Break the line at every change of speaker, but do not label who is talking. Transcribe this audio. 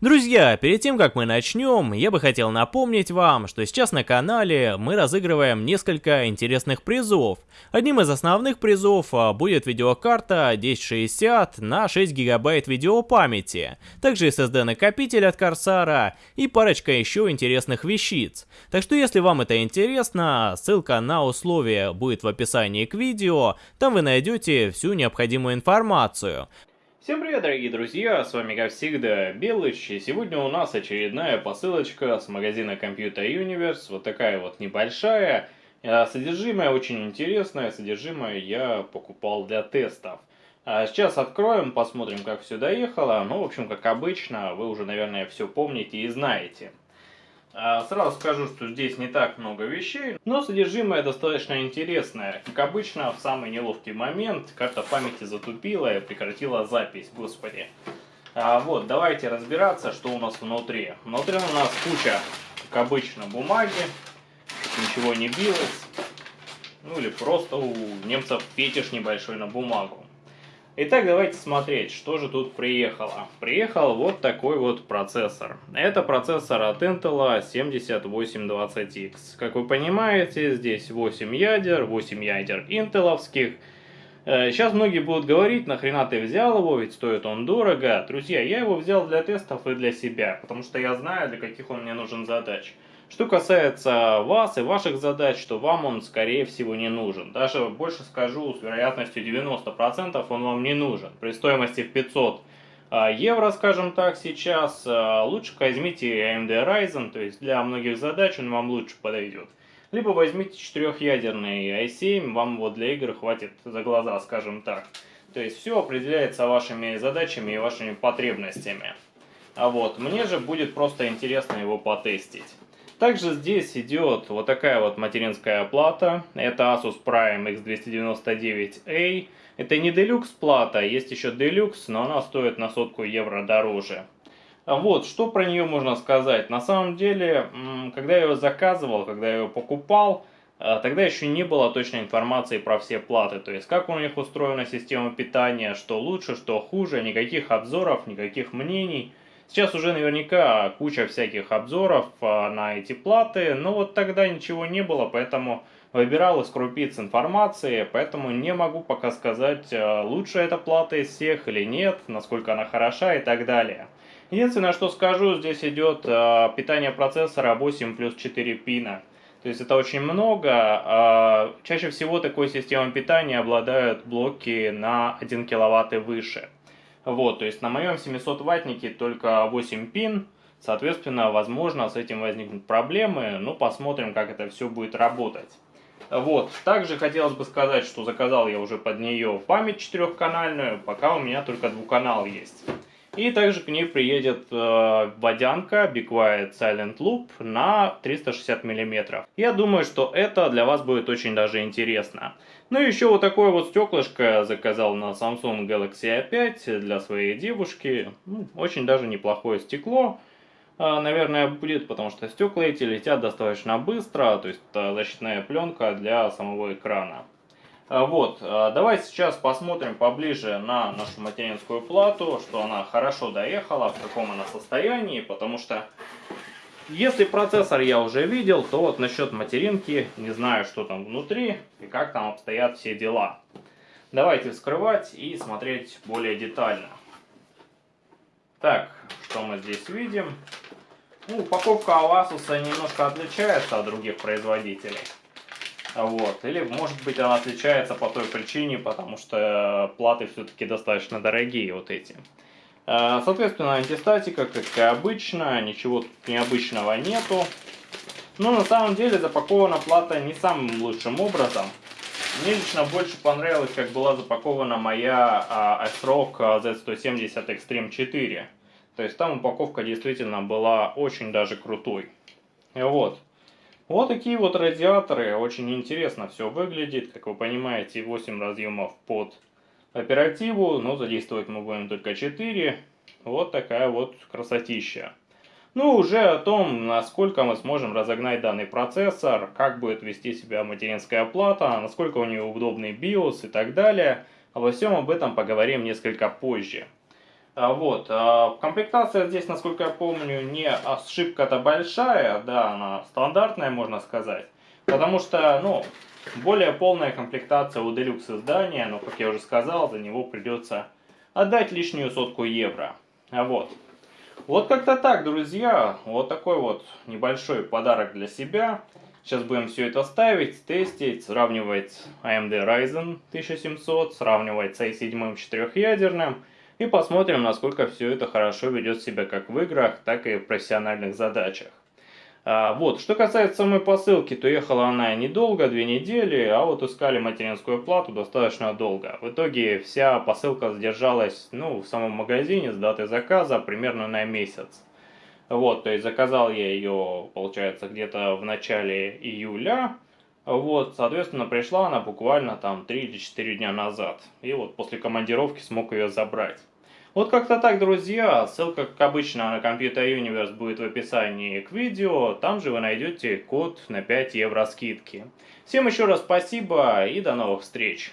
Друзья, перед тем как мы начнем, я бы хотел напомнить вам, что сейчас на канале мы разыгрываем несколько интересных призов. Одним из основных призов а, будет видеокарта 1060 на 6 гигабайт видеопамяти, также SSD накопитель от Корсара и парочка еще интересных вещиц. Так что если вам это интересно, ссылка на условия будет в описании к видео, там вы найдете всю необходимую информацию.
Всем привет, дорогие друзья, с вами как всегда Белыч, и сегодня у нас очередная посылочка с магазина Computer Universe, вот такая вот небольшая, а, содержимое очень интересное, содержимое я покупал для тестов. А сейчас откроем, посмотрим как все доехало, ну в общем как обычно, вы уже наверное все помните и знаете. А, сразу скажу, что здесь не так много вещей, но содержимое достаточно интересное. Как обычно, в самый неловкий момент карта памяти затупила и прекратила запись, господи. А, вот, давайте разбираться, что у нас внутри. Внутри у нас куча, как обычно, бумаги, ничего не билось. Ну или просто у немцев фетиш небольшой на бумагу. Итак, давайте смотреть, что же тут приехало. Приехал вот такой вот процессор. Это процессор от Intel 7820X. Как вы понимаете, здесь 8 ядер, 8 ядер интеловских. Э, сейчас многие будут говорить, нахрена ты взял его, ведь стоит он дорого. Друзья, я его взял для тестов и для себя, потому что я знаю, для каких он мне нужен задач. Что касается вас и ваших задач, то вам он скорее всего не нужен. Даже больше скажу, с вероятностью 90% он вам не нужен. При стоимости в 500 а, евро, скажем так, сейчас, а, лучше возьмите AMD Ryzen, то есть для многих задач он вам лучше подойдет. Либо возьмите четырехъядерный i7, вам вот для игр хватит за глаза, скажем так. То есть все определяется вашими задачами и вашими потребностями. А вот, мне же будет просто интересно его потестить. Также здесь идет вот такая вот материнская плата. Это Asus Prime X299A. Это не Deluxe плата, есть еще Deluxe, но она стоит на сотку евро дороже. А вот, что про нее можно сказать? На самом деле, когда я ее заказывал, когда я ее покупал, а, тогда еще не было точной информации про все платы. То есть, как у них устроена система питания, что лучше, что хуже, никаких обзоров, никаких мнений. Сейчас уже наверняка куча всяких обзоров а, на эти платы, но вот тогда ничего не было, поэтому выбирал из крупиц информации, поэтому не могу пока сказать, а, лучше эта плата из всех или нет, насколько она хороша и так далее. Единственное, что скажу, здесь идет а, питание процессора 8 плюс 4 пина. То есть это очень много. Чаще всего такой системой питания обладают блоки на 1 киловатт и выше. Вот, то есть на моем 700 ваттнике только 8 пин, соответственно, возможно, с этим возникнут проблемы, но посмотрим, как это все будет работать. Вот, также хотелось бы сказать, что заказал я уже под нее память четырехканальную, пока у меня только двухканал есть. И также к ней приедет э, водянка Be Quiet Silent Loop на 360 мм. Я думаю, что это для вас будет очень даже интересно. Ну и еще вот такое вот стеклышко заказал на Samsung Galaxy A5 для своей девушки. Ну, очень даже неплохое стекло. Э, наверное, будет, потому что стекла эти летят достаточно быстро, то есть это защитная пленка для самого экрана. А, вот, а, давайте сейчас посмотрим поближе на нашу материнскую плату, что она хорошо доехала, в каком она состоянии, потому что если процессор я уже видел, то вот насчет материнки не знаю, что там внутри и как там обстоят все дела. Давайте вскрывать и смотреть более детально. Так, что мы здесь видим? Ну, упаковка Asus немножко отличается от других производителей. Вот. Или, может быть, она отличается по той причине, потому что платы все-таки достаточно дорогие вот эти. Э, соответственно, антистатика, как и обычно, ничего тут необычного нету. Но на самом деле запакована плата не самым лучшим образом. Мне лично больше понравилось, как была запакована моя ASRock Z170 Extreme 4. То есть там упаковка действительно была очень даже крутой. Вот. Вот такие вот радиаторы, очень интересно все выглядит, как вы понимаете, 8 разъемов под оперативу, но задействовать мы будем только 4. Вот такая вот красотища. Ну, уже о том, насколько мы сможем разогнать данный процессор, как будет вести себя материнская плата, насколько у нее удобный BIOS и так далее. Обо всем об этом поговорим несколько позже. А, вот, а, комплектация здесь, насколько я помню, не ошибка-то большая, да, она стандартная, можно сказать. Потому что, ну, более полная комплектация у Deluxe издания, но, как я уже сказал, за него придется отдать лишнюю сотку евро. А вот. Вот как-то так, друзья. Вот такой вот небольшой подарок для себя. Сейчас будем все это ставить, тестить, сравнивать AMD Ryzen 1700, сравнивать с i7 четырехъядерным. И посмотрим, насколько все это хорошо ведет себя как в играх, так и в профессиональных задачах. А, вот, что касается самой посылки, то ехала она недолго, две недели, а вот искали материнскую плату достаточно долго. В итоге вся посылка задержалась, ну, в самом магазине с датой заказа примерно на месяц. Вот, то есть заказал я ее, получается, где-то в начале июля. Вот, соответственно, пришла она буквально там 3 или 4 дня назад. И вот после командировки смог ее забрать. Вот как-то так, друзья. Ссылка, как обычно, на Computer Universe будет в описании к видео. Там же вы найдете код на 5 евро скидки. Всем еще раз спасибо и до новых встреч.